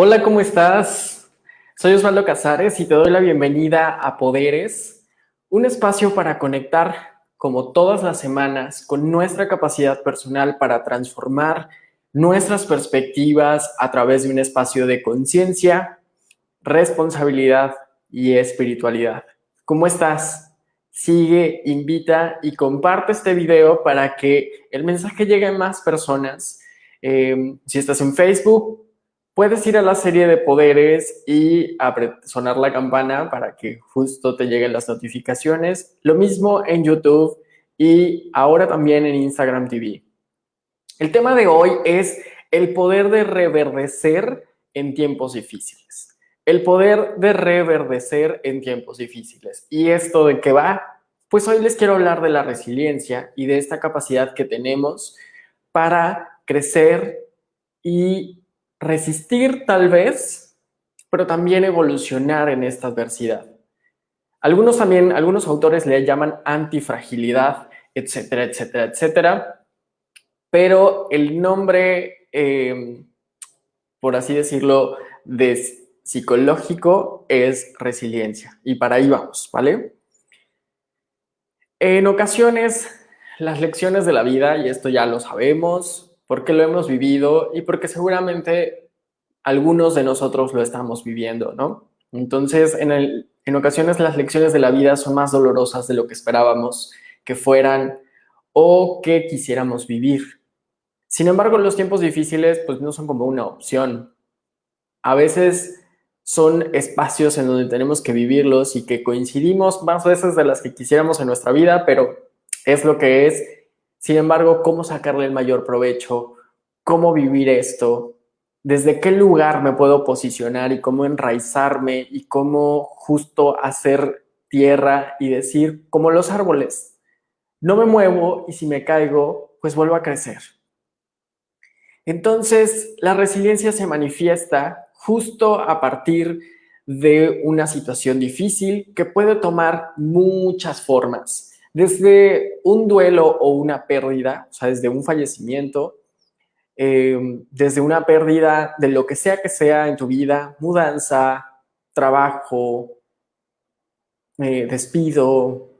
Hola, ¿cómo estás? Soy Osvaldo Casares y te doy la bienvenida a Poderes, un espacio para conectar, como todas las semanas, con nuestra capacidad personal para transformar nuestras perspectivas a través de un espacio de conciencia, responsabilidad y espiritualidad. ¿Cómo estás? Sigue, invita y comparte este video para que el mensaje llegue a más personas. Eh, si estás en Facebook, puedes ir a la serie de poderes y sonar la campana para que justo te lleguen las notificaciones. Lo mismo en YouTube y ahora también en Instagram TV. El tema de hoy es el poder de reverdecer en tiempos difíciles. El poder de reverdecer en tiempos difíciles. ¿Y esto de qué va? Pues hoy les quiero hablar de la resiliencia y de esta capacidad que tenemos para crecer y resistir tal vez, pero también evolucionar en esta adversidad. Algunos también, algunos autores le llaman antifragilidad, etcétera, etcétera, etcétera. Pero el nombre, em, por así decirlo, de psicológico es resiliencia. Y para ahí vamos, ¿vale? En ocasiones, las lecciones de la vida, y esto ya lo sabemos, porque lo hemos vivido y porque seguramente algunos de nosotros lo estamos viviendo, ¿no? Entonces, en, en ocasiones las lecciones de la vida son más dolorosas de lo que esperábamos que fueran o que quisiéramos vivir. Sin embargo, los tiempos difíciles pues no son como una opción. A veces son espacios en donde tenemos que vivirlos y que coincidimos más veces de las que quisiéramos en nuestra vida, pero es lo que es sin embargo, ¿cómo sacarle el mayor provecho? ¿Cómo vivir esto? ¿Desde qué lugar me puedo posicionar y cómo enraizarme y cómo justo hacer tierra y decir, como los árboles, no me muevo y si me caigo, pues vuelvo a crecer? Entonces, la resiliencia se manifiesta justo a partir de una situación difícil que puede tomar muchas formas desde un duelo o una pérdida, o sea, desde un fallecimiento, em, desde una pérdida de lo que sea que sea en tu vida, mudanza, trabajo, eh, despido,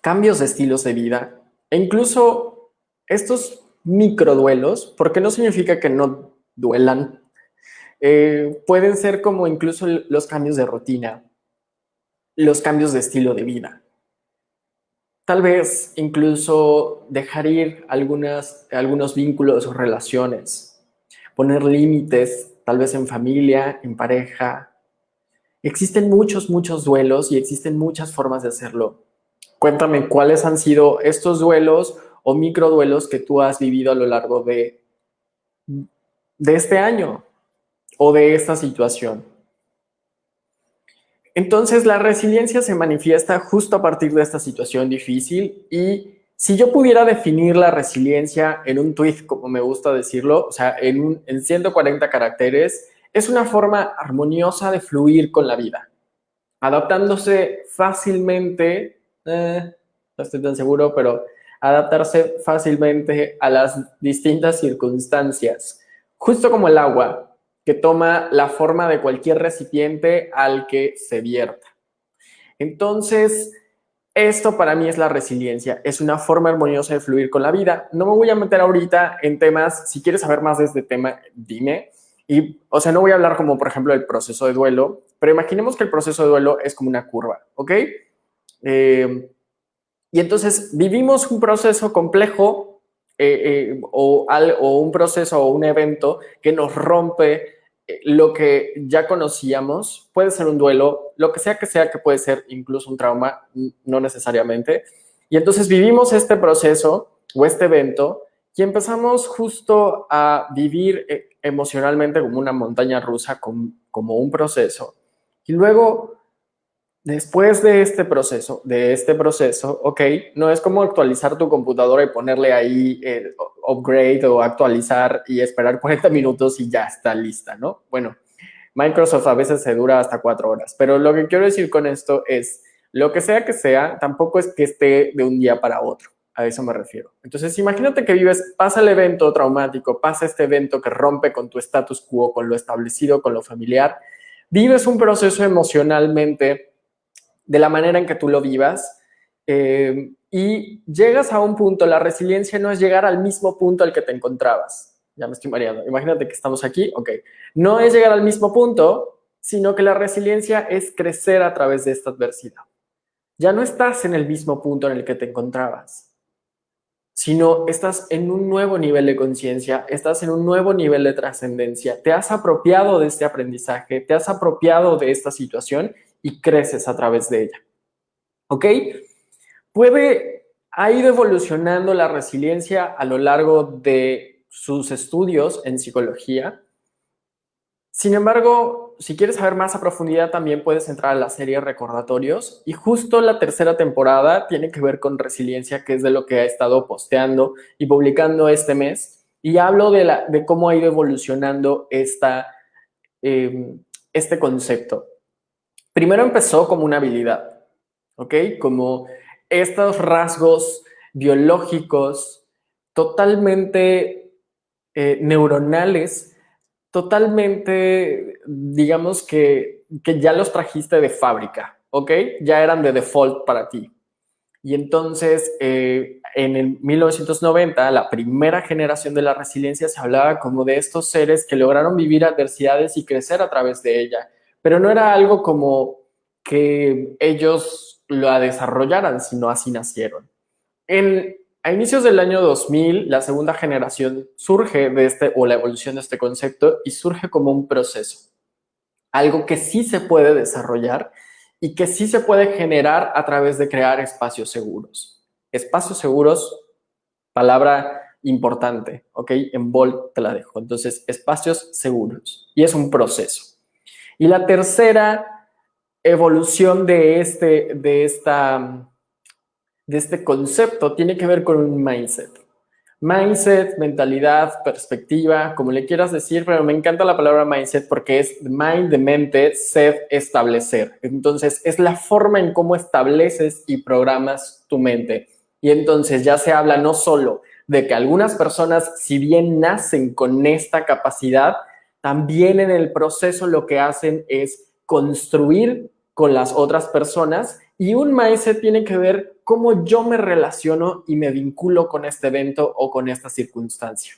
cambios de estilos de vida e incluso estos microduelos, porque no significa que no duelan, eh, pueden ser como incluso los cambios de rutina, los cambios de estilo de vida. Tal vez incluso dejar ir algunos vínculos o relaciones, poner límites, tal vez en familia, en pareja. Existen muchos, muchos duelos y existen muchas formas de hacerlo. Cuéntame cuáles han sido estos duelos o microduelos que tú has vivido a lo largo de, de este año o de esta situación. Entonces, la resiliencia se manifiesta justo a partir de esta situación difícil y si yo pudiera definir la resiliencia en un tweet, como me gusta decirlo, o sea, en, en 140 caracteres, es una forma armoniosa de fluir con la vida, adaptándose fácilmente, eh, no estoy tan seguro, pero adaptarse fácilmente a las distintas circunstancias, justo como el agua, que toma la forma de cualquier recipiente al que se vierta. Entonces, esto para mí es la resiliencia, es una forma armoniosa de fluir con la vida. No me voy a meter ahorita en temas, si quieres saber más de este tema, dime. Y, o sea, no voy a hablar como, por ejemplo, del proceso de duelo, pero imaginemos que el proceso de duelo es como una curva, ¿ok? Eh, y entonces vivimos un proceso complejo eh, eh, o, o, un proceso o un evento que nos rompe lo que ya conocíamos, puede ser un duelo, lo que sea que sea que puede ser incluso un trauma, no necesariamente. Y entonces vivimos este proceso o este evento y empezamos justo a vivir emocionalmente como una montaña rusa, como un proceso. Y luego Después de este proceso, de este proceso, ok, no es como actualizar tu computadora y ponerle ahí el upgrade o actualizar y esperar 40 minutos y ya está lista, ¿no? Bueno, Microsoft a veces se dura hasta cuatro horas, pero lo que quiero decir con esto es, lo que sea que sea, tampoco es que esté de un día para otro. A eso me refiero. Entonces, imagínate que vives, pasa el evento traumático, pasa este evento que rompe con tu status quo, con lo establecido, con lo familiar. Vives un proceso emocionalmente de la manera en que tú lo vivas eh, y llegas a un punto, la resiliencia no es llegar al mismo punto al que te encontrabas. Ya me estoy mareando. Imagínate que estamos aquí, ok. No es llegar al mismo punto, sino que la resiliencia es crecer a través de esta adversidad. Ya no estás en el mismo punto en el que te encontrabas sino estás en un nuevo nivel de conciencia, estás en un nuevo nivel de trascendencia, te has apropiado de este aprendizaje, te has apropiado de esta situación y creces a través de ella. ¿Ok? Puede, ha ido evolucionando la resiliencia a lo largo de sus estudios en psicología. Sin embargo, si quieres saber más a profundidad, también puedes entrar a la serie Recordatorios. Y justo la tercera temporada tiene que ver con resiliencia, que es de lo que ha estado posteando y publicando este mes. Y hablo de, cómo ha ido evolucionando esta, em, este concepto. Primero empezó como una habilidad, ¿ok? Como estos rasgos biológicos totalmente eh, neuronales totalmente, digamos que, que ya los trajiste de fábrica, ¿ok? Ya eran de default para ti. Y entonces, eh, en el 1990, la primera generación de la resiliencia se hablaba como de estos seres que lograron vivir adversidades y crecer a través de ella. Pero no era algo como que ellos lo desarrollaran, sino así nacieron. En a inicios del año 2000, la segunda generación surge de este, o la evolución de este concepto, y surge como un proceso. Algo que sí se puede desarrollar y que sí se puede generar a través de crear espacios seguros. Espacios seguros, palabra importante, ¿ok? En bold te la dejo. Entonces, espacios seguros. Y es un proceso. Y la tercera evolución de, este, de esta de este concepto tiene que ver con un mindset. Mindset, mentalidad, perspectiva, como le quieras decir, pero me encanta la palabra mindset porque es mind de mente, set, establecer. Entonces, es la forma en cómo estableces y programas tu mente. Y entonces ya se habla no solo de que algunas personas, si bien nacen con esta capacidad, también en el proceso lo que hacen es construir con las otras personas y un mindset tiene que ver cómo yo me relaciono y me vinculo con este evento o con esta circunstancia.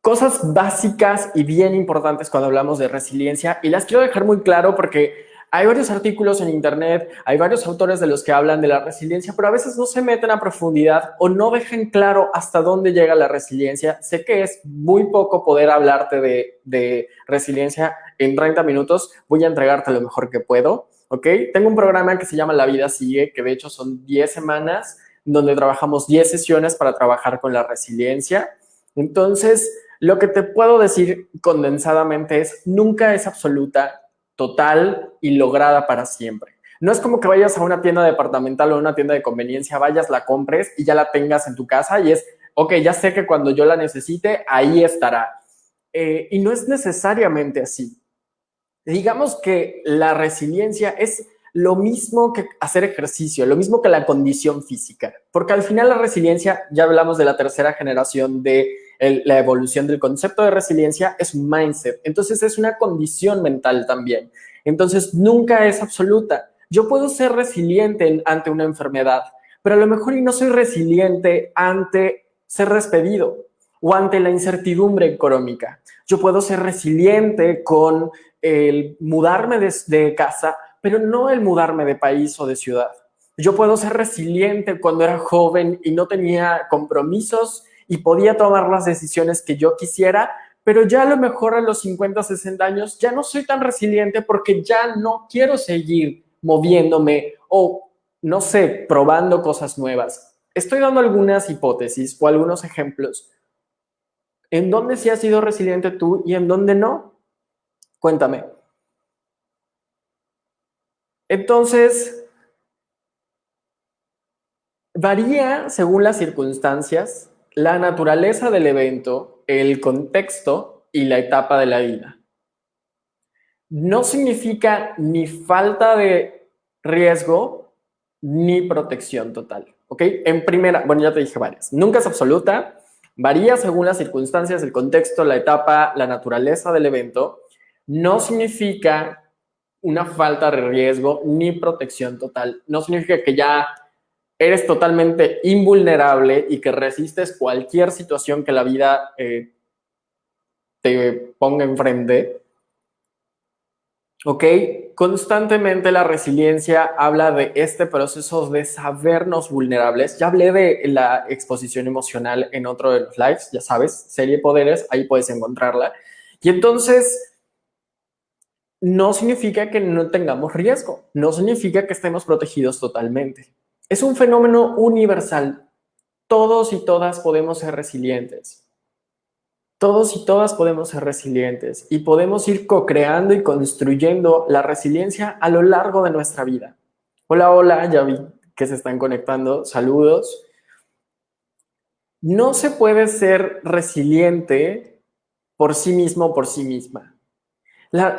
Cosas básicas y bien importantes cuando hablamos de resiliencia y las quiero dejar muy claro porque hay varios artículos en internet, hay varios autores de los que hablan de la resiliencia, pero a veces no se meten a profundidad o no dejan claro hasta dónde llega la resiliencia. Sé que es muy poco poder hablarte de, resiliencia en 30 minutos, voy a entregarte lo mejor que puedo. ¿ok? Tengo un programa que se llama La Vida Sigue, que de hecho son 10 semanas, donde trabajamos 10 sesiones para trabajar con la resiliencia. Entonces, lo que te puedo decir condensadamente es, nunca es absoluta, total y lograda para siempre. No es como que vayas a una tienda departamental o una tienda de conveniencia, vayas, la compres y ya la tengas en tu casa y es, ok, ya sé que cuando yo la necesite, ahí estará. Eh, y no es necesariamente así. Digamos que la resiliencia es lo mismo que hacer ejercicio, lo mismo que la condición física, porque al final la resiliencia, ya hablamos de la tercera generación de la evolución del concepto de resiliencia, es un mindset, entonces es una condición mental también, entonces nunca es absoluta. Yo puedo ser resiliente ante una enfermedad, pero a lo mejor y no soy resiliente ante ser despedido o ante la incertidumbre económica. Yo puedo ser resiliente con el mudarme de, casa, pero no el mudarme de país o de ciudad. Yo puedo ser resiliente cuando era joven y no tenía compromisos y podía tomar las decisiones que yo quisiera, pero ya a lo mejor a los 50, 60 años ya no soy tan resiliente porque ya no quiero seguir moviéndome o, no sé, probando cosas nuevas. Estoy dando algunas hipótesis o algunos ejemplos. ¿En dónde sí has sido resiliente tú y en dónde no? Cuéntame. Entonces, varía según las circunstancias, la naturaleza del evento, el contexto y la etapa de la vida. No significa ni falta de riesgo ni protección total. ¿ok? En primera, bueno, ya te dije varias. Nunca es absoluta, varía según las circunstancias, el contexto, la etapa, la naturaleza del evento. No significa una falta de riesgo ni protección total. No significa que ya eres totalmente invulnerable y que resistes cualquier situación que la vida eh, te ponga enfrente. ¿Ok? Constantemente la resiliencia habla de este proceso de sabernos vulnerables. Ya hablé de la exposición emocional en otro de los lives, ya sabes, serie Poderes, ahí puedes encontrarla. Y entonces, no significa que no tengamos riesgo, no significa que estemos protegidos totalmente. Es un fenómeno universal. Todos y todas podemos ser resilientes. Todos y todas podemos ser resilientes y podemos ir co-creando y construyendo la resiliencia a lo largo de nuestra vida. Hola, hola, ya vi que se están conectando. Saludos. No se puede ser resiliente por sí mismo por sí misma.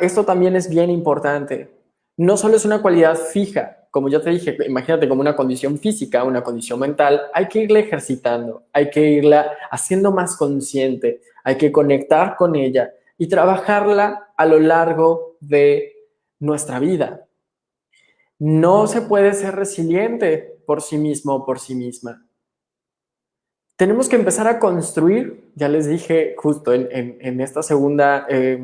esto también es bien importante. No solo es una cualidad fija, como ya te dije, imagínate como una condición física, una condición mental, hay que irla ejercitando, hay que irla haciendo más consciente, hay que conectar con ella y trabajarla a lo largo de nuestra vida. No se puede ser resiliente por sí mismo o por sí misma. Tenemos que empezar a construir, ya les dije justo en, esta segunda eh,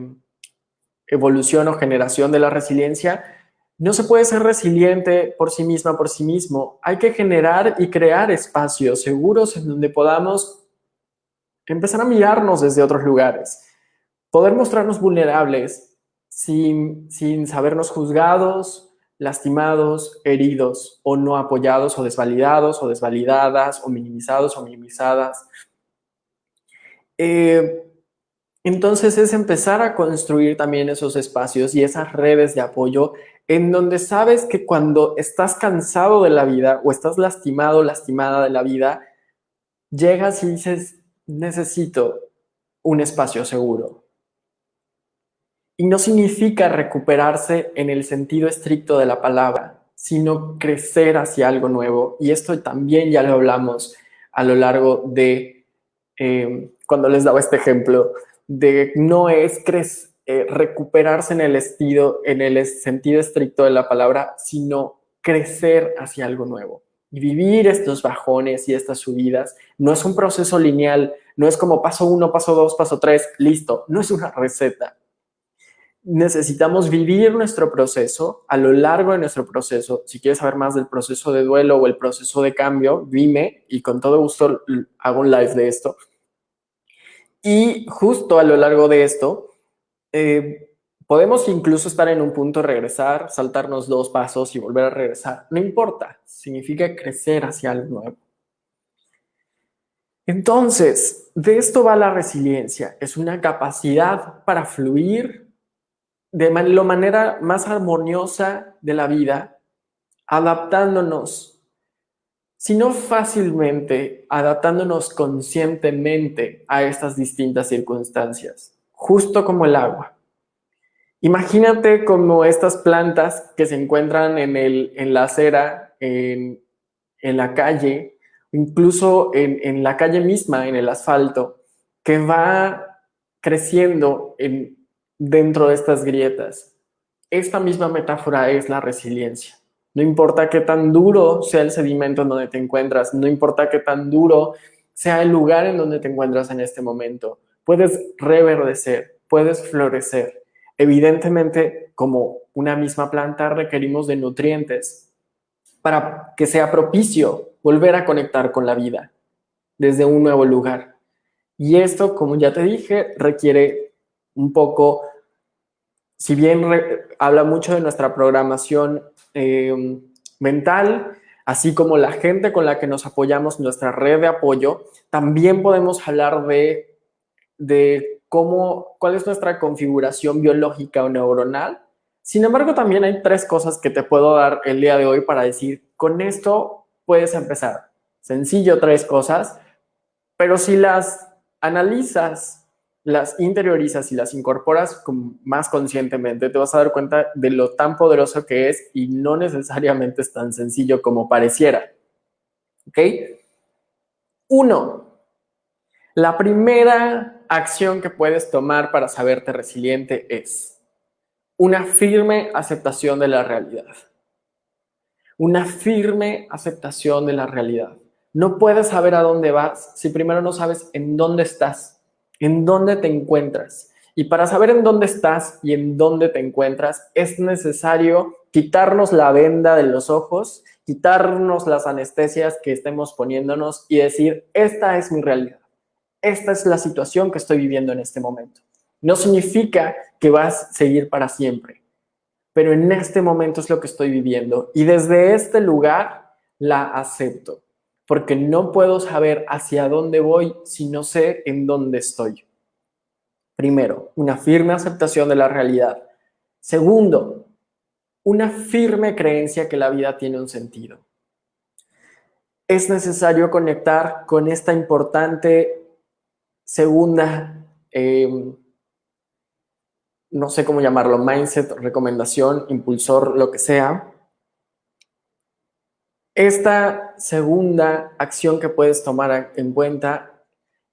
evolución o generación de la resiliencia, no se puede ser resiliente por sí misma, por sí mismo. Hay que generar y crear espacios seguros en donde podamos empezar a mirarnos desde otros lugares. Poder mostrarnos vulnerables sin, sin sabernos juzgados, lastimados, heridos o no apoyados o desvalidados o desvalidadas o minimizados o minimizadas. Eh, entonces es empezar a construir también esos espacios y esas redes de apoyo en donde sabes que cuando estás cansado de la vida o estás lastimado, lastimada de la vida, llegas y dices, necesito un espacio seguro. Y no significa recuperarse en el sentido estricto de la palabra, sino crecer hacia algo nuevo. Y esto también ya lo hablamos a lo largo de, eh, cuando les daba este ejemplo, de no es crecer eh, recuperarse en el, estilo, en el sentido estricto de la palabra, sino crecer hacia algo nuevo. Y vivir estos bajones y estas subidas no es un proceso lineal, no es como paso uno, paso dos, paso tres, listo, no es una receta. Necesitamos vivir nuestro proceso a lo largo de nuestro proceso. Si quieres saber más del proceso de duelo o el proceso de cambio, dime y con todo gusto hago un live de esto. Y justo a lo largo de esto, eh, podemos incluso estar en un punto, regresar, saltarnos dos pasos y volver a regresar. No importa, significa crecer hacia algo nuevo. Entonces, de esto va la resiliencia. Es una capacidad para fluir de la manera más armoniosa de la vida, adaptándonos, sino fácilmente, adaptándonos conscientemente a estas distintas circunstancias justo como el agua. Imagínate como estas plantas que se encuentran en, el, en la acera, en, la calle, incluso en, la calle misma, en el asfalto, que va creciendo en, dentro de estas grietas. Esta misma metáfora es la resiliencia. No importa qué tan duro sea el sedimento en donde te encuentras, no importa qué tan duro sea el lugar en donde te encuentras en este momento, puedes reverdecer, puedes florecer. Evidentemente, como una misma planta, requerimos de nutrientes para que sea propicio volver a conectar con la vida desde un nuevo lugar. Y esto, como ya te dije, requiere un poco, si bien habla mucho de nuestra programación eh, mental, así como la gente con la que nos apoyamos, nuestra red de apoyo, también podemos hablar de de cómo, cuál es nuestra configuración biológica o neuronal. Sin embargo, también hay tres cosas que te puedo dar el día de hoy para decir, con esto puedes empezar. Sencillo, tres cosas, pero si las analizas, las interiorizas y las incorporas más conscientemente, te vas a dar cuenta de lo tan poderoso que es y no necesariamente es tan sencillo como pareciera. ¿Ok? Uno, la primera acción que puedes tomar para saberte resiliente es una firme aceptación de la realidad. Una firme aceptación de la realidad. No puedes saber a dónde vas si primero no sabes en dónde estás, en dónde te encuentras. Y para saber en dónde estás y en dónde te encuentras, es necesario quitarnos la venda de los ojos, quitarnos las anestesias que estemos poniéndonos y decir, esta es mi realidad. Esta es la situación que estoy viviendo en este momento. No significa que vas a seguir para siempre, pero en este momento es lo que estoy viviendo y desde este lugar la acepto porque no puedo saber hacia dónde voy si no sé en dónde estoy. Primero, una firme aceptación de la realidad. Segundo, una firme creencia que la vida tiene un sentido. Es necesario conectar con esta importante segunda, em, no sé cómo llamarlo, mindset, recomendación, impulsor, lo que sea, esta segunda acción que puedes tomar en cuenta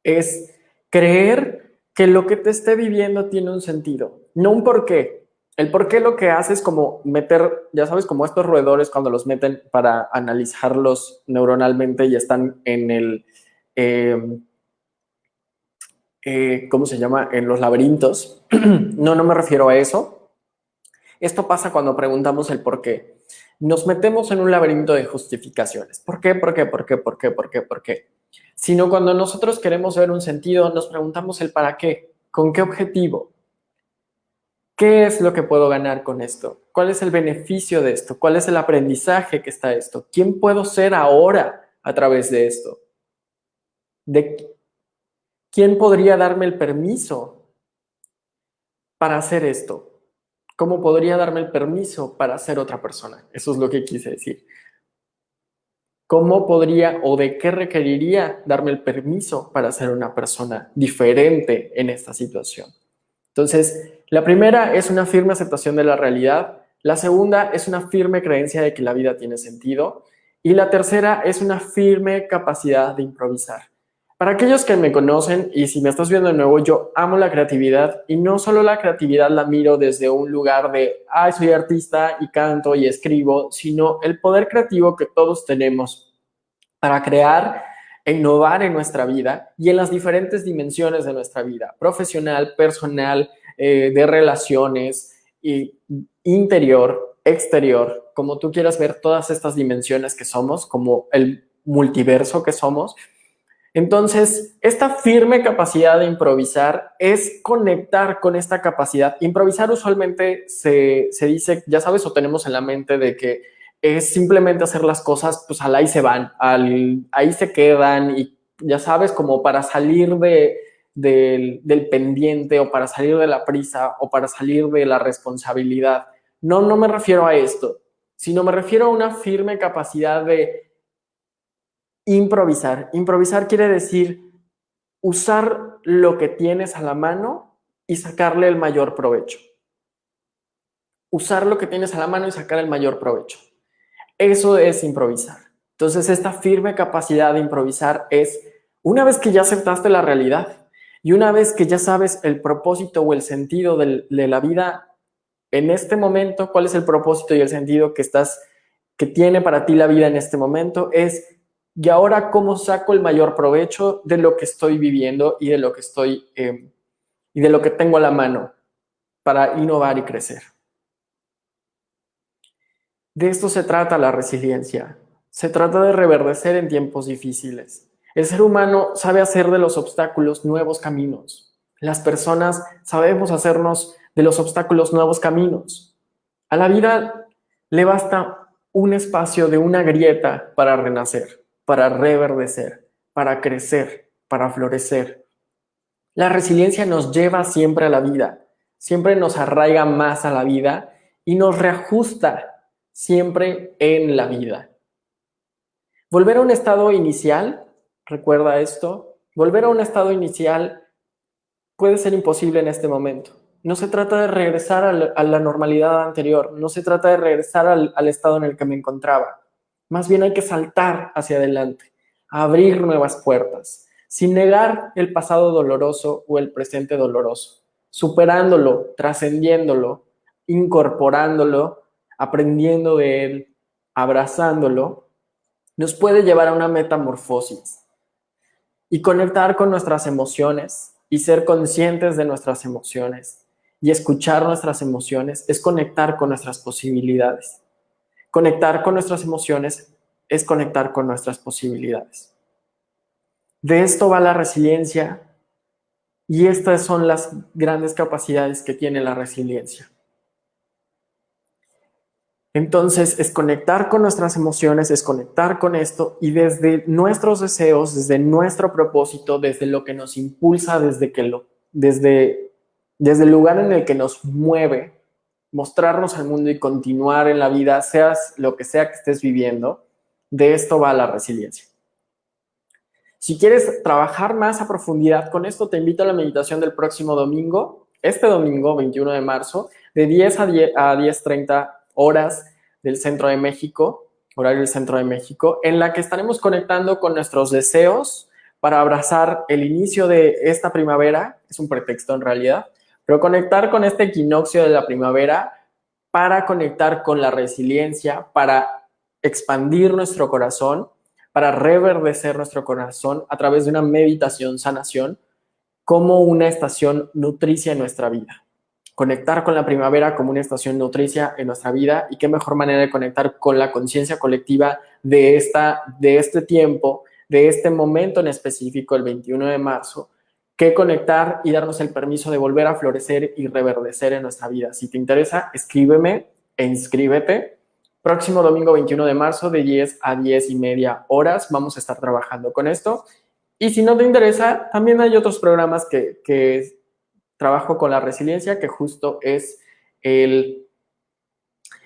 es creer que lo que te esté viviendo tiene un sentido, no un porqué. El porqué lo que hace es como meter, ya sabes, como estos roedores cuando los meten para analizarlos neuronalmente y están en el, em, eh, ¿cómo se llama? En los laberintos. no, no me refiero a eso. Esto pasa cuando preguntamos el por qué nos metemos en un laberinto de justificaciones. ¿Por qué? ¿Por qué? ¿Por qué? ¿Por qué? ¿Por qué? ¿Por qué? Sino cuando nosotros queremos ver un sentido, nos preguntamos el para qué, con qué objetivo, qué es lo que puedo ganar con esto, cuál es el beneficio de esto, cuál es el aprendizaje que está esto, quién puedo ser ahora a través de esto, de quién podría darme el permiso para hacer esto, ¿Cómo podría darme el permiso para ser otra persona? Eso es lo que quise decir. ¿Cómo podría o de qué requeriría darme el permiso para ser una persona diferente en esta situación? Entonces, la primera es una firme aceptación de la realidad. La segunda es una firme creencia de que la vida tiene sentido. Y la tercera es una firme capacidad de improvisar. Para aquellos que me conocen y si me estás viendo de nuevo, yo amo la creatividad y no solo la creatividad la miro desde un lugar de, ay, soy artista y canto y escribo, sino el poder creativo que todos tenemos para crear e innovar en nuestra vida y en las diferentes dimensiones de nuestra vida, profesional, personal, eh, de relaciones, y interior, exterior, como tú quieras ver todas estas dimensiones que somos, como el multiverso que somos, entonces, esta firme capacidad de improvisar es conectar con esta capacidad. Improvisar usualmente se, dice, ya sabes, o tenemos en la mente de que es simplemente hacer las cosas, pues al ahí se van, al, ahí se quedan y ya sabes, como para salir de, del pendiente o para salir de la prisa o para salir de la responsabilidad. No, no me refiero a esto, sino me refiero a una firme capacidad de Improvisar. Improvisar quiere decir usar lo que tienes a la mano y sacarle el mayor provecho. Usar lo que tienes a la mano y sacar el mayor provecho. Eso es improvisar. Entonces, esta firme capacidad de improvisar es una vez que ya aceptaste la realidad y una vez que ya sabes el propósito o el sentido de, la vida en este momento, cuál es el propósito y el sentido que estás que tiene para ti la vida en este momento, es y ahora cómo saco el mayor provecho de lo que estoy viviendo y de lo que estoy em, y de lo que tengo a la mano para innovar y crecer. De esto se trata la resiliencia. Se trata de reverdecer en tiempos difíciles. El ser humano sabe hacer de los obstáculos nuevos caminos. Las personas sabemos hacernos de los obstáculos nuevos caminos. A la vida le basta un espacio de una grieta para renacer para reverdecer, para crecer, para florecer. La resiliencia nos lleva siempre a la vida, siempre nos arraiga más a la vida y nos reajusta siempre en la vida. Volver a un estado inicial, recuerda esto, volver a un estado inicial puede ser imposible en este momento. No se trata de regresar a la, normalidad anterior, no se trata de regresar al estado en el que me encontraba Más bien hay que saltar hacia adelante, abrir nuevas puertas, sin negar el pasado doloroso o el presente doloroso, superándolo, trascendiéndolo, incorporándolo, aprendiendo de él, abrazándolo, nos puede llevar a una metamorfosis y conectar con nuestras emociones y ser conscientes de nuestras emociones y escuchar nuestras emociones es conectar con nuestras posibilidades. Conectar con nuestras emociones es conectar con nuestras posibilidades. De esto va la resiliencia y estas son las grandes capacidades que tiene la resiliencia. Entonces, es conectar con nuestras emociones, es conectar con esto y desde nuestros deseos, desde nuestro propósito, desde lo que nos impulsa, desde, que lo, desde, desde el lugar en el que nos mueve, mostrarnos al mundo y continuar en la vida, seas lo que sea que estés viviendo, de esto va la resiliencia. Si quieres trabajar más a profundidad con esto, te invito a la meditación del próximo domingo, este domingo, 21 de marzo, de 10 a 10.30 horas del centro de México, horario del centro de México, en la que estaremos conectando con nuestros deseos para abrazar el inicio de esta primavera, es un pretexto en realidad, pero conectar con este equinoccio de la primavera para conectar con la resiliencia, para expandir nuestro corazón, para reverdecer nuestro corazón a través de una meditación, sanación, como una estación nutricia en nuestra vida. Conectar con la primavera como una estación nutricia en nuestra vida y qué mejor manera de conectar con la conciencia colectiva de, esta, de este tiempo, de este momento en específico, el 21 de marzo, que conectar y darnos el permiso de volver a florecer y reverdecer en nuestra vida. Si te interesa, escríbeme e inscríbete. Próximo domingo 21 de marzo de 10 a 10 y media horas vamos a estar trabajando con esto. Y si no te interesa, también hay otros programas que, que trabajo con la resiliencia, que justo es el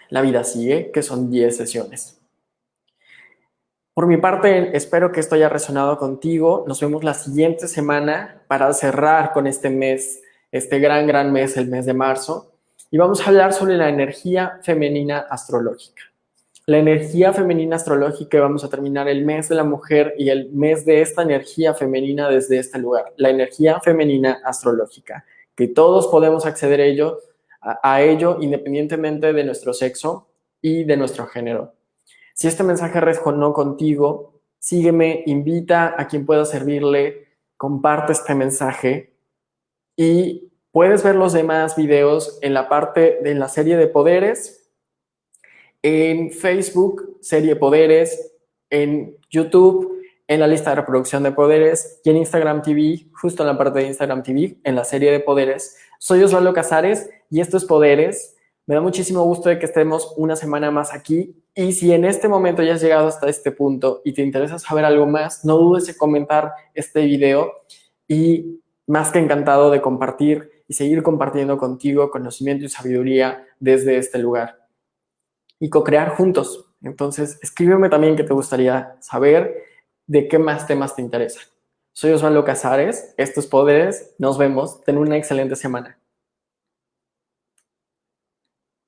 La vida sigue, que son 10 sesiones. Por mi parte, espero que esto haya resonado contigo. Nos vemos la siguiente semana para cerrar con este mes, este gran, gran mes, el mes de marzo. Y vamos a hablar sobre la energía femenina astrológica. La energía femenina astrológica, vamos a terminar el mes de la mujer y el mes de esta energía femenina desde este lugar. La energía femenina astrológica que todos podemos acceder a ello, a, ello independientemente de nuestro sexo y de nuestro género. Si este mensaje resonó contigo, sígueme, invita a quien pueda servirle, comparte este mensaje y puedes ver los demás videos en la parte de la serie de poderes, en Facebook, serie poderes, en YouTube, en la lista de reproducción de poderes y en Instagram TV, justo en la parte de Instagram TV, en la serie de poderes. Soy Osvaldo Casares y esto es Poderes. Me da muchísimo gusto de que estemos una semana más aquí y si en este momento ya has llegado hasta este punto y te interesa saber algo más, no dudes en comentar este video y más que encantado de compartir y seguir compartiendo contigo conocimiento y sabiduría desde este lugar y co-crear juntos. Entonces, escríbeme también qué te gustaría saber de qué más temas te interesan. Soy Osvaldo Casares, estos poderes, nos vemos, ten una excelente semana.